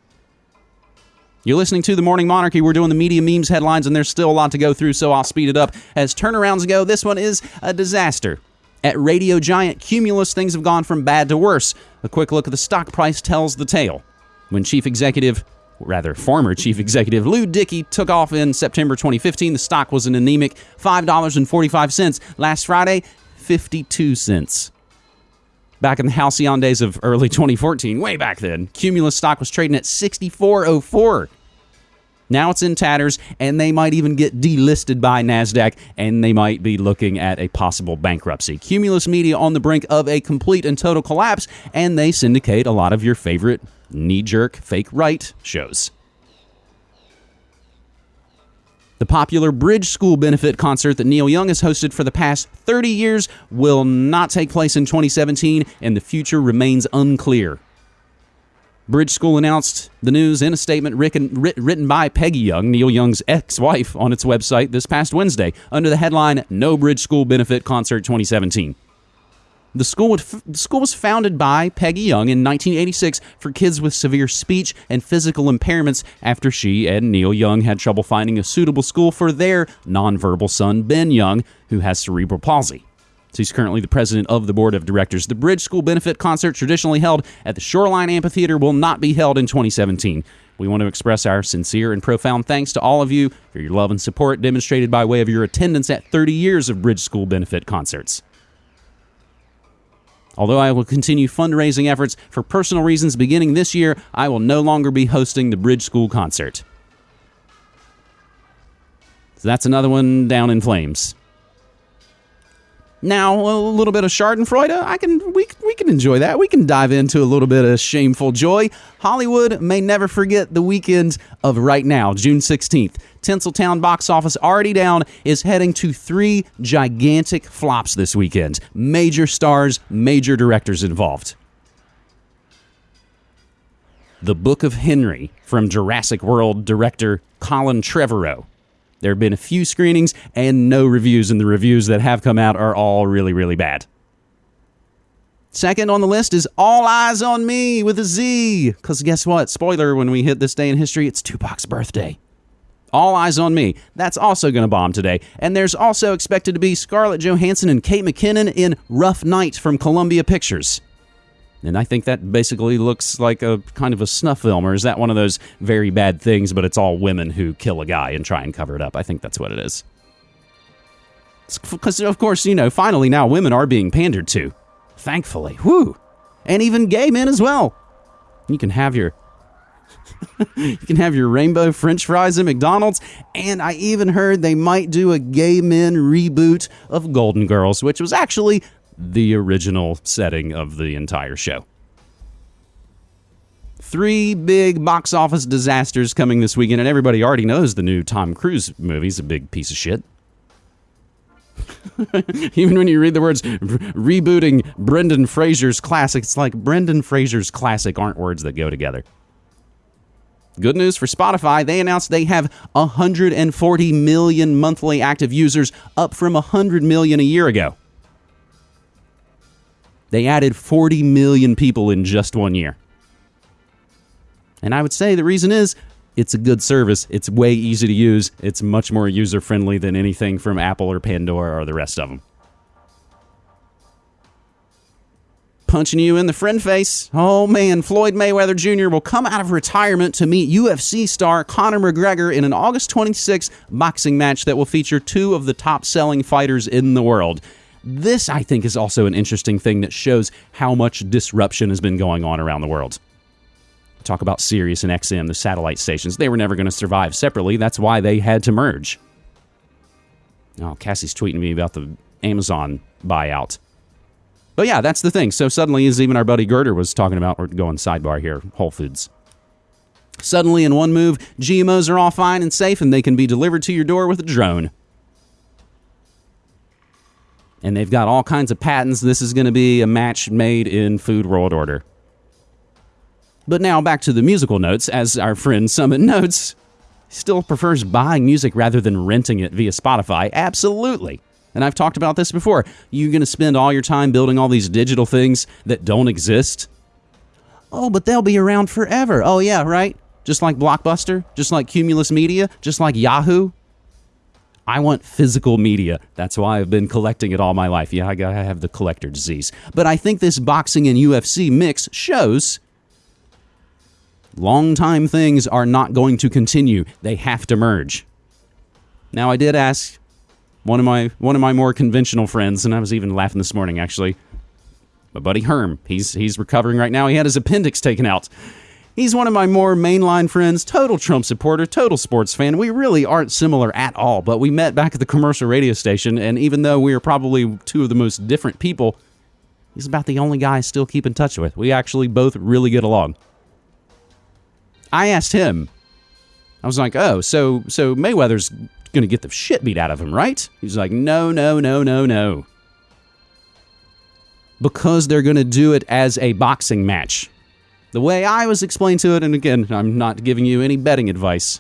You're listening to The Morning Monarchy. We're doing the media memes headlines, and there's still a lot to go through, so I'll speed it up. As turnarounds go, this one is a disaster. At Radio Giant, Cumulus, things have gone from bad to worse. A quick look at the stock price tells the tale. When Chief Executive rather former chief executive Lew Dickey took off in September 2015. The stock was an anemic $5.45. Last Friday, 52 cents. Back in the halcyon days of early 2014, way back then, Cumulus stock was trading at 64.04. Now it's in tatters, and they might even get delisted by NASDAQ, and they might be looking at a possible bankruptcy. Cumulus Media on the brink of a complete and total collapse, and they syndicate a lot of your favorite knee jerk, fake right shows. The popular Bridge School benefit concert that Neil Young has hosted for the past 30 years will not take place in 2017, and the future remains unclear. Bridge School announced the news in a statement written, by Peggy Young, Neil Young's ex wife, on its website this past Wednesday under the headline No Bridge School Benefit Concert 2017. The school, would, the school was founded by Peggy Young in 1986 for kids with severe speech and physical impairments after she and Neil Young had trouble finding a suitable school for their nonverbal son, Ben Young, who has cerebral palsy. So he's currently the president of the board of directors. The Bridge School benefit concert, traditionally held at the Shoreline Amphitheater, will not be held in 2017. We want to express our sincere and profound thanks to all of you for your love and support demonstrated by way of your attendance at 30 years of Bridge School benefit concerts. Although I will continue fundraising efforts for personal reasons beginning this year, I will no longer be hosting the Bridge School concert. So that's another one down in flames. Now, a little bit of Schadenfreude, I can we we can enjoy that. We can dive into a little bit of shameful joy. Hollywood may never forget the weekend of right now, June 16th. Tinseltown box office already down is heading to three gigantic flops this weekend. Major stars, major directors involved. The Book of Henry from Jurassic World director Colin Trevorrow there have been a few screenings and no reviews, and the reviews that have come out are all really, really bad. Second on the list is All Eyez on Me with a Z. Because guess what? Spoiler when we hit this day in history, it's Tupac's birthday. All Eyez on Me. That's also going to bomb today. And there's also expected to be Scarlett Johansson and Kate McKinnon in Rough Night from Columbia Pictures. And I think that basically looks like a kind of a snuff film, or is that one of those very bad things, but it's all women who kill a guy and try and cover it up? I think that's what it is. Because, of course, you know, finally now women are being pandered to. Thankfully. Whoo! And even gay men as well. You can have your. you can have your rainbow french fries at McDonald's, and I even heard they might do a gay men reboot of Golden Girls, which was actually the original setting of the entire show. Three big box office disasters coming this weekend, and everybody already knows the new Tom Cruise movie's a big piece of shit. Even when you read the words rebooting Brendan Fraser's classic, it's like Brendan Fraser's classic aren't words that go together. Good news for Spotify, they announced they have 140 million monthly active users, up from 100 million a year ago. They added 40 million people in just one year. And I would say the reason is it's a good service. It's way easy to use. It's much more user friendly than anything from Apple or Pandora or the rest of them. Punching you in the friend face. Oh man, Floyd Mayweather Jr. will come out of retirement to meet UFC star Conor McGregor in an August 26th boxing match that will feature two of the top selling fighters in the world. This, I think, is also an interesting thing that shows how much disruption has been going on around the world. Talk about Sirius and XM, the satellite stations. They were never going to survive separately. That's why they had to merge. Oh, Cassie's tweeting me about the Amazon buyout. But yeah, that's the thing. So suddenly, as even our buddy Girder was talking about, we're going sidebar here, Whole Foods. Suddenly, in one move, GMOs are all fine and safe and they can be delivered to your door with a drone and they've got all kinds of patents. This is going to be a match made in Food World Order. But now back to the musical notes. As our friend Summit notes, still prefers buying music rather than renting it via Spotify. Absolutely. And I've talked about this before. You're going to spend all your time building all these digital things that don't exist. Oh, but they'll be around forever. Oh, yeah, right? Just like Blockbuster, just like Cumulus Media, just like Yahoo. I want physical media. That's why I've been collecting it all my life. Yeah, I have the collector disease. But I think this boxing and UFC mix shows long time things are not going to continue. They have to merge. Now I did ask one of my one of my more conventional friends, and I was even laughing this morning actually. My buddy Herm, he's he's recovering right now. He had his appendix taken out. He's one of my more mainline friends, total Trump supporter, total sports fan. We really aren't similar at all, but we met back at the commercial radio station, and even though we are probably two of the most different people, he's about the only guy I still keep in touch with. We actually both really get along. I asked him, I was like, oh, so so Mayweather's gonna get the shit beat out of him, right? He's like, no, no, no, no, no. Because they're gonna do it as a boxing match. The way I was explained to it, and again, I'm not giving you any betting advice.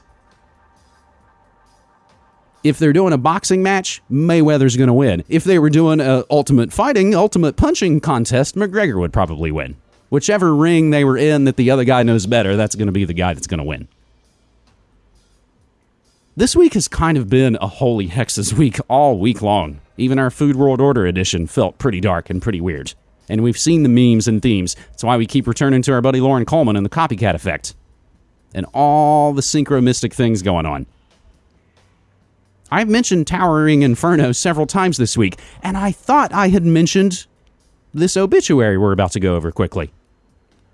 If they're doing a boxing match, Mayweather's going to win. If they were doing a ultimate fighting, ultimate punching contest, McGregor would probably win. Whichever ring they were in that the other guy knows better, that's going to be the guy that's going to win. This week has kind of been a holy hexes week all week long. Even our Food World Order edition felt pretty dark and pretty weird and we've seen the memes and themes. That's why we keep returning to our buddy Loren Coleman and the copycat effect, and all the synchromystic things going on. I've mentioned Towering Inferno several times this week, and I thought I had mentioned this obituary we're about to go over quickly.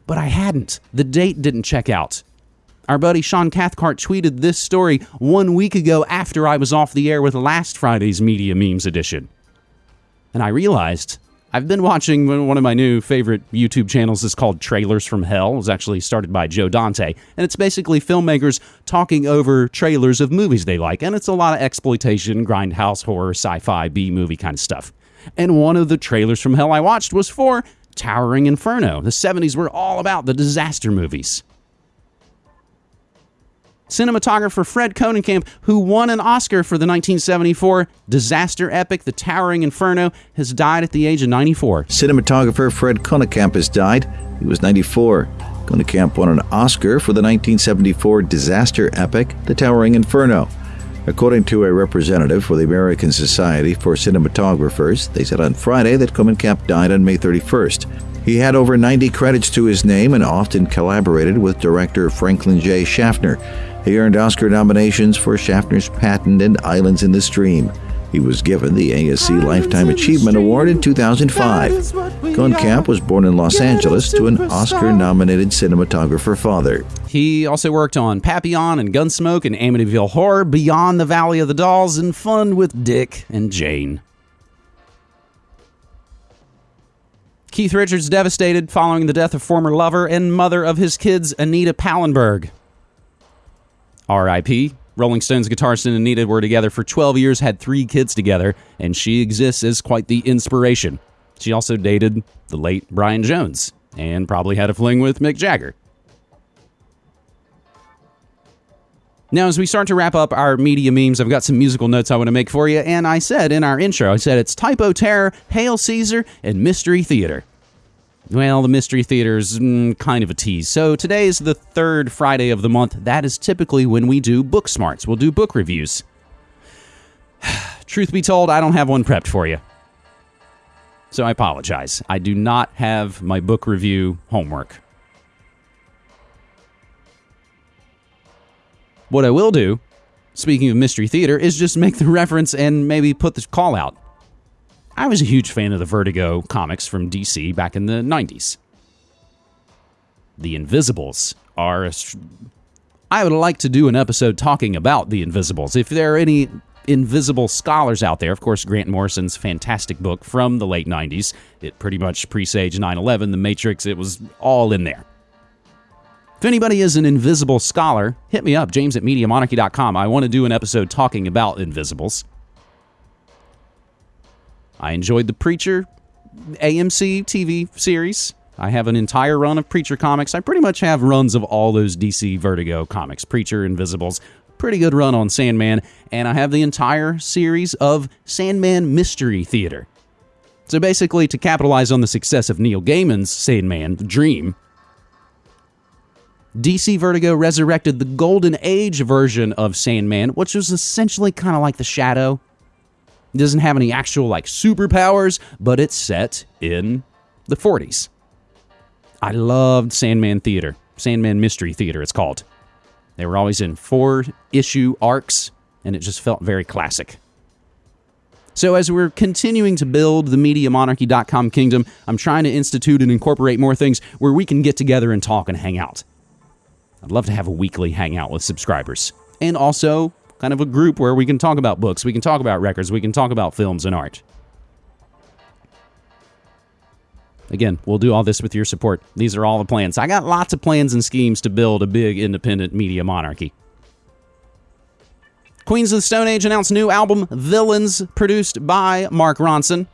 But I hadn't. The date didn't check out. Our buddy Sean Cathcart tweeted this story one week ago after I was off the air with last Friday's Media Memes edition. And I realized I've been watching one of my new favorite YouTube channels is called Trailers from Hell. It was actually started by Joe Dante, and it's basically filmmakers talking over trailers of movies they like, and it's a lot of exploitation, grindhouse horror, sci-fi, B movie kind of stuff. And one of the trailers from Hell I watched was for Towering Inferno. The 70s were all about the disaster movies. Cinematographer Fred Koenekamp, who won an Oscar for the 1974 disaster epic The Towering Inferno, has died at the age of 94. Cinematographer Fred Koenekamp has died. He was 94. Koenekamp won an Oscar for the 1974 disaster epic The Towering Inferno. According to a representative for the American Society for Cinematographers, they said on Friday that Koenekamp died on May 31st. He had over 90 credits to his name and often collaborated with director Franklin J. Schaffner. He earned Oscar nominations for Schaffner's Patton and Islands in the Stream. He was given the ASC Lifetime Achievement Award in 2005. Koenekamp was born in Los Angeles to an Oscar nominated cinematographer father. He also worked on Papillon and Gunsmoke and Amityville Horror, Beyond the Valley of the Dolls, and Fun with Dick and Jane. Keith Richards devastated following the death of former lover and mother of his kids, Anita Pallenberg. R.I.P. Rolling Stones guitarist and Anita were together for 12 years, had three kids together, and she exists as quite the inspiration. She also dated the late Brian Jones and probably had a fling with Mick Jagger. Now, as we start to wrap up our media memes, I've got some musical notes I want to make for you. And I said in our intro, I said it's Typo Terror, Hail Caesar, and Mystery Theater. Well, the Mystery Theater is mm, kind of a tease. So today is the third Friday of the month. That is typically when we do book smarts. We'll do book reviews. Truth be told, I don't have one prepped for you. So I apologize. I do not have my book review homework. What I will do, speaking of Mystery Theater, is just make the reference and maybe put the call out. I was a huge fan of the Vertigo comics from DC back in the 90s. The Invisibles are. I would like to do an episode talking about the Invisibles. If there are any invisible scholars out there, of course, Grant Morrison's fantastic book from the late 90s, it pretty much presaged 9 11, The Matrix, it was all in there. If anybody is an invisible scholar, hit me up, james at MediaMonarchy.com. I want to do an episode talking about invisibles. I enjoyed the Preacher AMC TV series. I have an entire run of Preacher comics. I pretty much have runs of all those DC Vertigo comics Preacher, Invisibles, pretty good run on Sandman, and I have the entire series of Sandman Mystery Theater. So basically, to capitalize on the success of Neil Gaiman's Sandman, Dream, DC Vertigo resurrected the Golden Age version of Sandman, which was essentially kind of like The Shadow it doesn't have any actual like superpowers, but it's set in the 40s. I loved Sandman Theater, Sandman Mystery Theater, it's called. They were always in four issue arcs, and it just felt very classic. So, as we're continuing to build the MediaMonarchy.com kingdom, I'm trying to institute and incorporate more things where we can get together and talk and hang out. I'd love to have a weekly hangout with subscribers. And also, kind of a group where we can talk about books, we can talk about records, we can talk about films and art. Again, we'll do all this with your support. These are all the plans. I got lots of plans and schemes to build a big independent media monarchy. Queens of the Stone Age announced new album Villains, produced by Mark Ronson.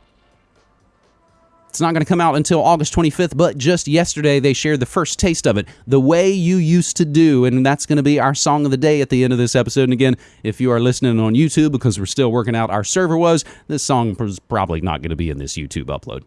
It's not going to come out until August 25th, but just yesterday they shared the first taste of it, The Way You Used to Do, and that's going to be our song of the day at the end of this episode. And again, if you are listening on YouTube because we're still working out our server was, this song was probably not going to be in this YouTube upload.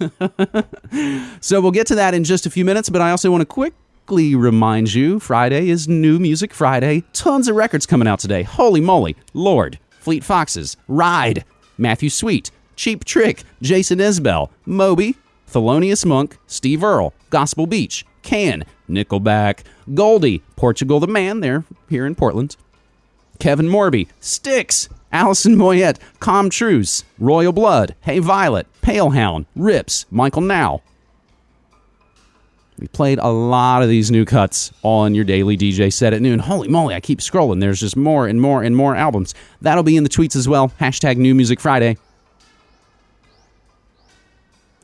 so we'll get to that in just a few minutes, but I also want to quickly remind you Friday is New Music Friday. Tons of records coming out today. Holy moly. Lord. Fleet Foxes, Ride, Matthew Sweet, Cheap Trick, Jason Isbell, Moby, Thelonious Monk, Steve Earle, Gospel Beach, Can, Nickelback, Goldie, Portugal the Man, they're here in Portland, Kevin Morby, Styx, Alison Moyet, Com Truise, Royal Blood, Hey Violet, Palehound, Rips, Michael Nau. We played a lot of these new cuts on your daily DJ set at noon. Holy moly, I keep scrolling. There's just more and more and more albums. That'll be in the tweets as well. Hashtag New Music Friday.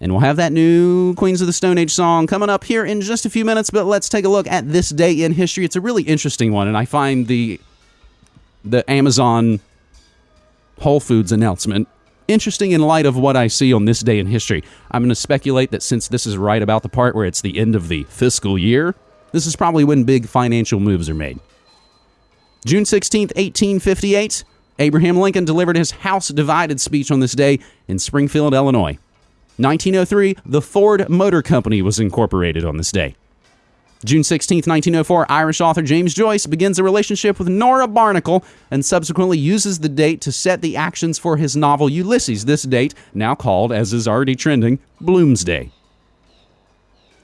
And we'll have that new Queens of the Stone Age song coming up here in just a few minutes, but let's take a look at this day in history. It's a really interesting one, and I find the the Amazon Whole Foods announcement interesting in light of what I see on this day in history. I'm going to speculate that since this is right about the part where it's the end of the fiscal year, this is probably when big financial moves are made. June 16th, 1858, Abraham Lincoln delivered his House Divided speech on this day in Springfield, Illinois. 1903, the Ford Motor Company was incorporated on this day. June 16, 1904, Irish author James Joyce begins a relationship with Nora Barnacle and subsequently uses the date to set the actions for his novel Ulysses. This date, now called, as is already trending, Bloomsday.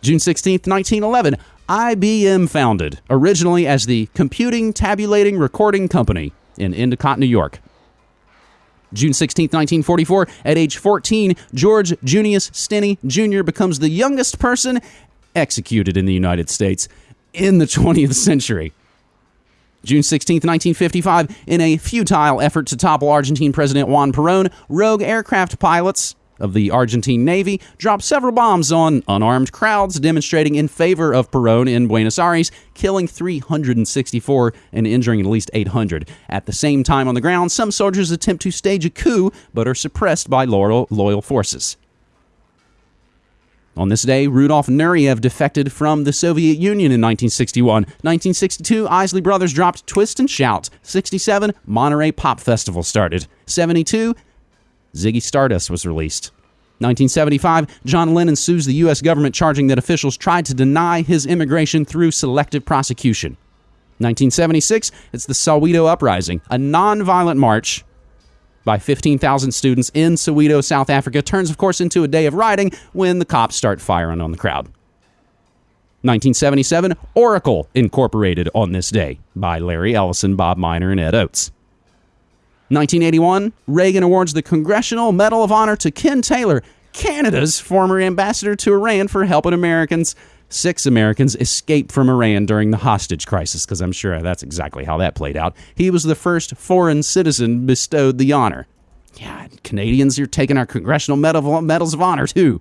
June 16, 1911, IBM founded, originally as the Computing Tabulating Recording Company in Endicott, New York. June 16, 1944, at age 14, George Junius Stinney Jr. becomes the youngest person executed in the United States in the 20th century. June 16, 1955, in a futile effort to topple Argentine President Juan Perón, rogue aircraft pilots of the Argentine Navy dropped several bombs on unarmed crowds demonstrating in favor of Perón in Buenos Aires, killing 364 and injuring at least 800. At the same time on the ground, some soldiers attempt to stage a coup but are suppressed by loyal, loyal forces. On this day, Rudolf Nureyev defected from the Soviet Union in 1961. 1962, Isley Brothers dropped Twist and Shout. 67, Monterey Pop Festival started. 72, Ziggy Stardust was released. 1975, John Lennon sues the U.S. government charging that officials tried to deny his immigration through selective prosecution. 1976, it's the Soweto Uprising, a nonviolent march by 15,000 students in Soweto, South Africa, turns, of course, into a day of rioting when the cops start firing on the crowd. 1977, Oracle incorporated on this day by Larry Ellison, Bob Miner, and Ed Oates. 1981, Reagan awards the Congressional Medal of Honor to Ken Taylor, Canada's former ambassador to Iran, for helping Americans. Six Americans escaped from Iran during the hostage crisis, because I'm sure that's exactly how that played out. He was the first foreign citizen bestowed the honor. Yeah, Canadians, you're taking our Congressional Medal, Medals of Honor, too.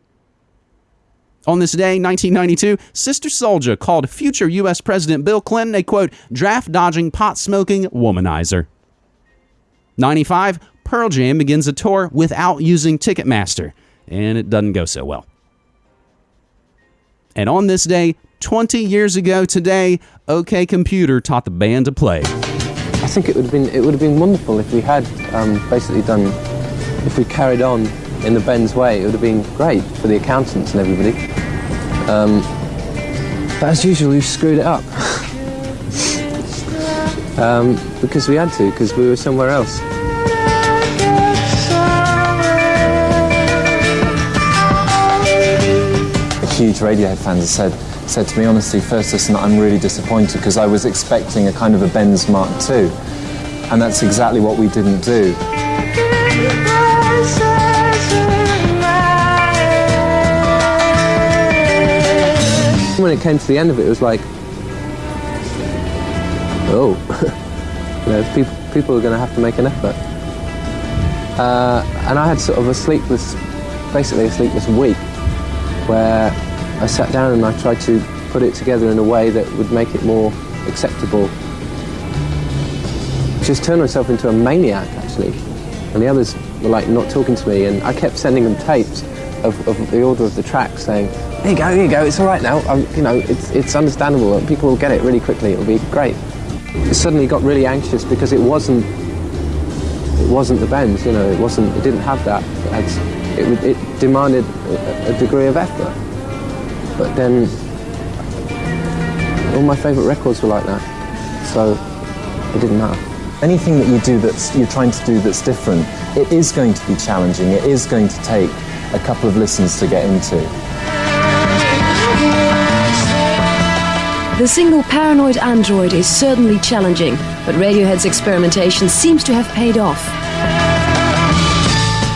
On this day, 1992, Sister Souljah called future U.S. President Bill Clinton a quote, draft dodging, pot smoking womanizer. 95, Pearl Jam begins a tour without using Ticketmaster, and it doesn't go so well. And on this day, 20 years ago today, OK Computer taught the band to play. I think it would have been it would have been wonderful if we had um, basically done if we carried on in the Bends way. It would have been great for the accountants and everybody. Um, but as usual, we've screwed it up um, because we had to because we were somewhere else. A huge Radiohead fan have said, said to me, honestly, first listen, I'm really disappointed because I was expecting a kind of a Bends Mark II. And that's exactly what we didn't do. When it came to the end of it, it was like, oh, know, people people are going to have to make an effort. Uh, and I had sort of a sleepless, basically a sleepless week, where I sat down and I tried to put it together in a way that would make it more acceptable. Just turned myself into a maniac, actually. And the others were like not talking to me, and I kept sending them tapes of, of the order of the tracks, saying, "Here you go, here you go. It's all right now. Um, you know, it's it's understandable. People will get it really quickly. It'll be great." Suddenly got really anxious because it wasn't it wasn't the Bends. You know, it wasn't. It didn't have that. It, it, it demanded a, a degree of effort. But then all my favourite records were like that, so it didn't matter. Anything that you do that's you're trying to do that's different, it is going to be challenging. It is going to take a couple of listens to get into. The single Paranoid Android is certainly challenging, but Radiohead's experimentation seems to have paid off.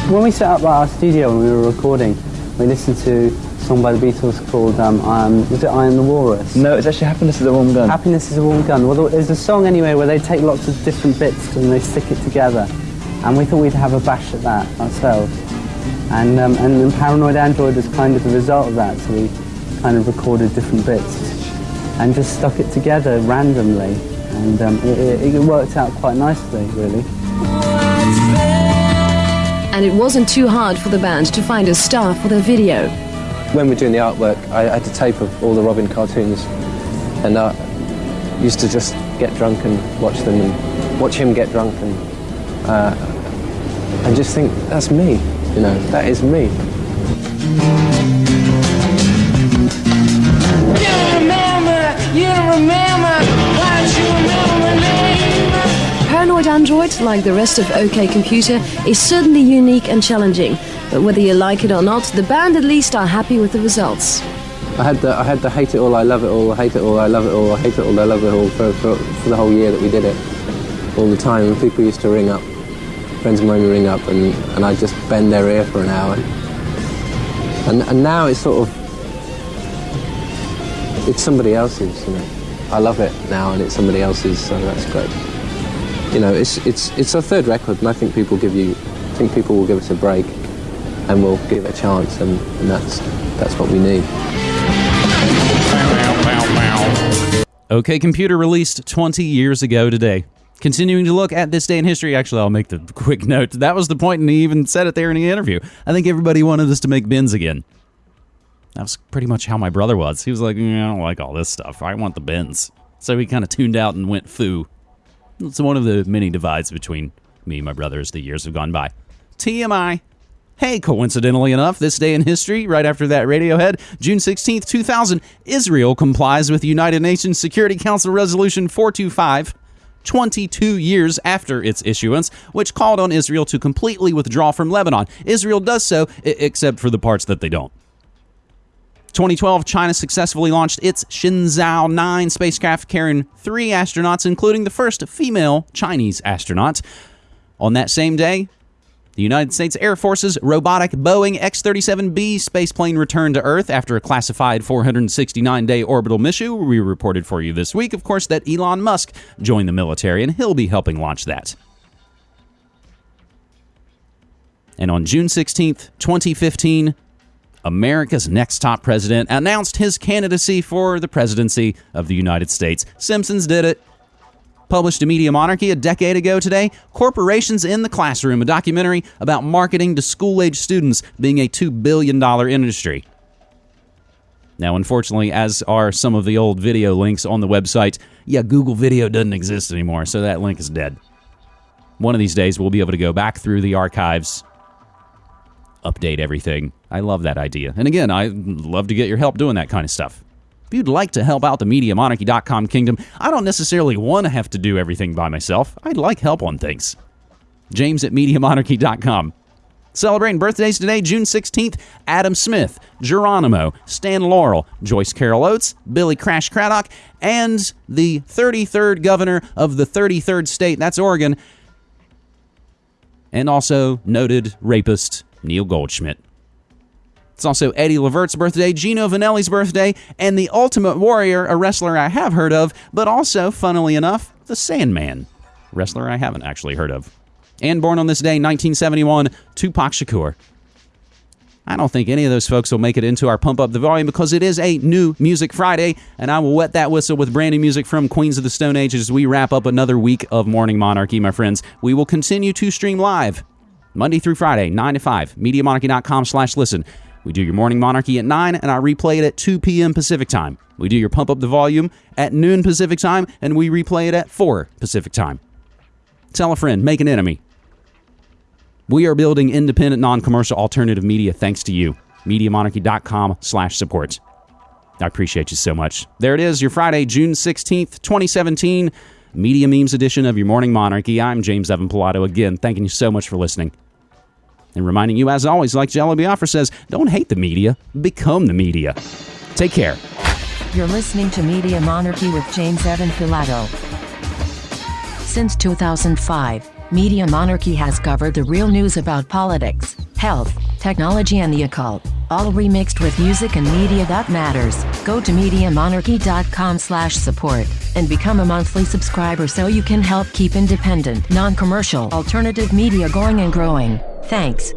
When we set up our studio and we were recording, we listened to a song by the Beatles called um, um, was it I Am the Walrus? No, it's actually Happiness is a Warm Gun. Happiness is a Warm Gun. Well, there's a song anyway where they take lots of different bits and they stick it together, and we thought we'd have a bash at that ourselves. And um, and, then Paranoid Android was kind of the result of that, so we kind of recorded different bits and just stuck it together randomly, and um, it, it, it worked out quite nicely, really. And it wasn't too hard for the band to find a star for their video. When we were doing the artwork, I had a tape of all the Robin cartoons, and I used to just get drunk and watch them and watch him get drunk and uh, and just think that's me, you know, that is me. Paranoid Android, like the rest of OK Computer, is certainly unique and challenging. But whether you like it or not, the band at least are happy with the results. I had the I had the hate it all, I love it all, I hate it all, I love it all, I hate it all, I love it all for, for, for the whole year that we did it, all the time. And people used to ring up, friends of mine would ring up, and, and I'd just bend their ear for an hour. And and now it's sort of it's somebody else's, you know. I love it now, and it's somebody else's, so that's great. You know, it's it's it's our third record, and I think people give you, I think people will give us a break, and we'll give it a chance, and, and that's that's what we need. OK Computer released 20 years ago today. Continuing to look at this day in history, actually, I'll make the quick note. That was the point, and he even said it there in the interview. I think everybody wanted us to make Bends again. That was pretty much how my brother was. He was like, "Mm, I don't like all this stuff. I want the Bends. So he kind of tuned out and went foo. It's one of the many divides between me and my brother as the years have gone by. TMI. Hey, coincidentally enough, this day in history, right after that Radiohead, June 16th, 2000, Israel complies with United Nations Security Council Resolution 425, 22 years after its issuance, which called on Israel to completely withdraw from Lebanon. Israel does so, except for the parts that they don't. 2012, China successfully launched its Shenzhou 9 spacecraft carrying three astronauts, including the first female Chinese astronaut. On that same day, the United States Air Force's robotic Boeing X 37B spaceplane returned to Earth after a classified 469 day orbital mission. We reported for you this week, of course, that Elon Musk joined the military and he'll be helping launch that. And on June 16th, 2015, America's next top president announced his candidacy for the presidency of the United States. Simpsons did it. Published in Media Monarchy a decade ago today, Corporations in the Classroom, a documentary about marketing to school age students being a $2 billion industry. Now, unfortunately, as are some of the old video links on the website, yeah, Google Video doesn't exist anymore, so that link is dead. One of these days, we'll be able to go back through the archives, update everything. I love that idea. And again, I love to get your help doing that kind of stuff. If you'd like to help out the MediaMonarchy.com kingdom, I don't necessarily want to have to do everything by myself. I'd like help on things. James at MediaMonarchy.com. Celebrating birthdays today, June 16th, Adam Smith, Geronimo, Stan Laurel, Joyce Carol Oates, Billy Crash Craddock, and the 33rd governor of the 33rd state, that's Oregon, and also noted rapist Neil Goldschmidt. It's also Eddie Levert's birthday, Gino Vannelli's birthday, and the Ultimate Warrior, a wrestler I have heard of, but also, funnily enough, the Sandman, wrestler I haven't actually heard of. And born on this day, 1971, Tupac Shakur. I don't think any of those folks will make it into our Pump Up the Volume because it is a new Music Friday, and I will wet that whistle with brand new music from Queens of the Stone Age as we wrap up another week of Morning Monarchy, my friends. We will continue to stream live Monday through Friday, 9 to 5, MediaMonarchy.com slash listen. We do your Morning Monarchy at 9, and I replay it at 2 p.m. Pacific Time. We do your Pump Up the Volume at noon Pacific Time, and we replay it at 4 Pacific Time. Tell a friend, make an enemy. We are building independent, non-commercial alternative media thanks to you. MediaMonarchy.com slash support. I appreciate you so much. There it is, your Friday, June 16th, 2017, Media Memes edition of your Morning Monarchy. I'm James Evan Pilato again, thanking you so much for listening. And reminding you, as always, like Jello Biafra says, don't hate the media, become the media. Take care. You're listening to Media Monarchy with James Evan Pilato. Since 2005, Media Monarchy has covered the real news about politics, health, technology, and the occult, all remixed with music and media that matters. Go to MediaMonarchy.com slash support and become a monthly subscriber so you can help keep independent, non-commercial, alternative media going and growing. Thanks.